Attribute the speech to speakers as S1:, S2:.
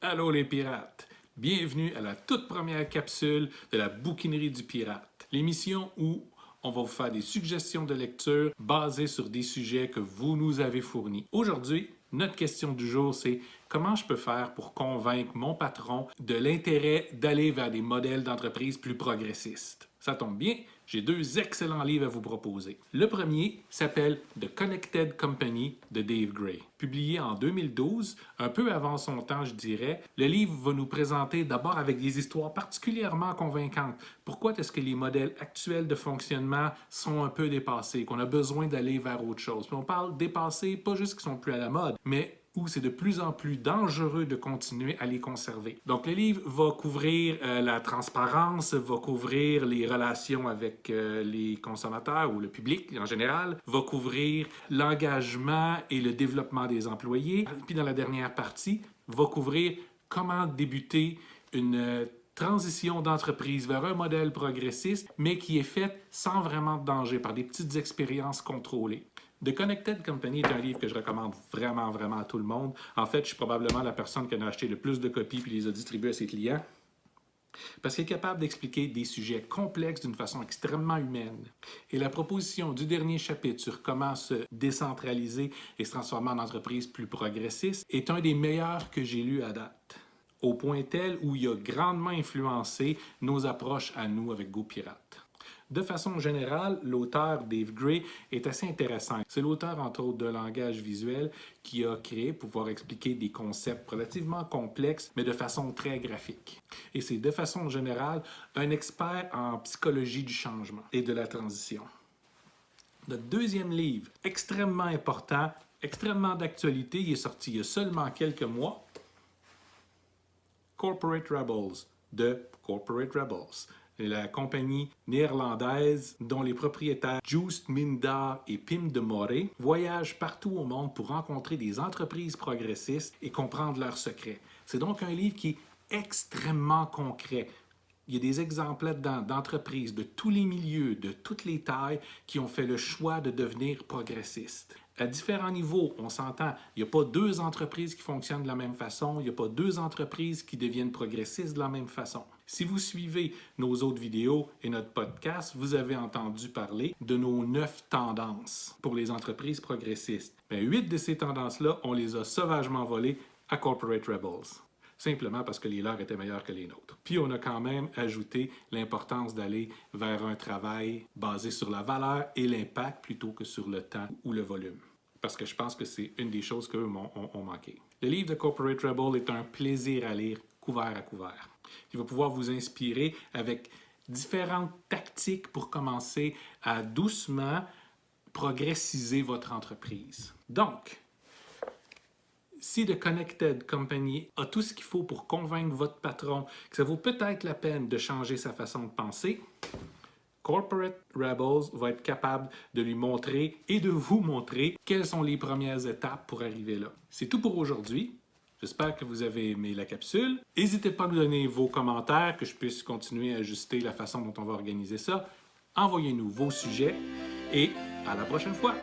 S1: Allô les pirates! Bienvenue à la toute première capsule de la bouquinerie du pirate, l'émission où on va vous faire des suggestions de lecture basées sur des sujets que vous nous avez fournis. Aujourd'hui, notre question du jour, c'est comment je peux faire pour convaincre mon patron de l'intérêt d'aller vers des modèles d'entreprise plus progressistes? Ça tombe bien, j'ai deux excellents livres à vous proposer. Le premier s'appelle The Connected Company de Dave Gray. Publié en 2012, un peu avant son temps, je dirais, le livre va nous présenter d'abord avec des histoires particulièrement convaincantes. Pourquoi est-ce que les modèles actuels de fonctionnement sont un peu dépassés, qu'on a besoin d'aller vers autre chose? On parle dépassés, pas juste qu'ils sont plus à la mode, mais où c'est de plus en plus dangereux de continuer à les conserver. Donc le livre va couvrir euh, la transparence, va couvrir les relations avec euh, les consommateurs ou le public en général, va couvrir l'engagement et le développement des employés. Puis dans la dernière partie, va couvrir comment débuter une euh, transition d'entreprise vers un modèle progressiste, mais qui est faite sans vraiment de danger, par des petites expériences contrôlées. The Connected Company est un livre que je recommande vraiment, vraiment à tout le monde. En fait, je suis probablement la personne qui en a acheté le plus de copies puis les a distribuées à ses clients parce qu'il est capable d'expliquer des sujets complexes d'une façon extrêmement humaine. Et la proposition du dernier chapitre sur comment se décentraliser et se transformer en entreprise plus progressiste est un des meilleurs que j'ai lu à date, au point tel où il a grandement influencé nos approches à nous avec GoPirate. De façon générale, l'auteur Dave Gray est assez intéressant. C'est l'auteur, entre autres, de langage visuel qui a créé pour pouvoir expliquer des concepts relativement complexes, mais de façon très graphique. Et c'est de façon générale un expert en psychologie du changement et de la transition. Notre deuxième livre, extrêmement important, extrêmement d'actualité, il est sorti il y a seulement quelques mois, Corporate Rebels de Corporate Rebels la compagnie néerlandaise dont les propriétaires Joost Mindar et Pim de Moré voyagent partout au monde pour rencontrer des entreprises progressistes et comprendre leurs secrets. C'est donc un livre qui est extrêmement concret. Il y a des exemples d'entreprises de tous les milieux, de toutes les tailles, qui ont fait le choix de devenir progressistes à différents niveaux, on s'entend, il n'y a pas deux entreprises qui fonctionnent de la même façon, il n'y a pas deux entreprises qui deviennent progressistes de la même façon. Si vous suivez nos autres vidéos et notre podcast, vous avez entendu parler de nos neuf tendances pour les entreprises progressistes. Bien, huit de ces tendances-là, on les a sauvagement volées à Corporate Rebels simplement parce que les leurs étaient meilleurs que les nôtres. Puis on a quand même ajouté l'importance d'aller vers un travail basé sur la valeur et l'impact plutôt que sur le temps ou le volume. Parce que je pense que c'est une des choses qu'eux ont, manqué. Le livre de Corporate Rebel est un plaisir à lire couvert à couvert. Il va pouvoir vous inspirer avec différentes tactiques pour commencer à doucement progressiser votre entreprise. Donc, si The Connected Company a tout ce qu'il faut pour convaincre votre patron que ça vaut peut-être la peine de changer sa façon de penser, Corporate Rebels va être capable de lui montrer et de vous montrer quelles sont les premières étapes pour arriver là. C'est tout pour aujourd'hui. J'espère que vous avez aimé la capsule. N'hésitez pas à nous donner vos commentaires, que je puisse continuer à ajuster la façon dont on va organiser ça. Envoyez-nous vos sujets et à la prochaine fois!